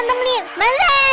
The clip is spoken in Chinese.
安东烈门卫。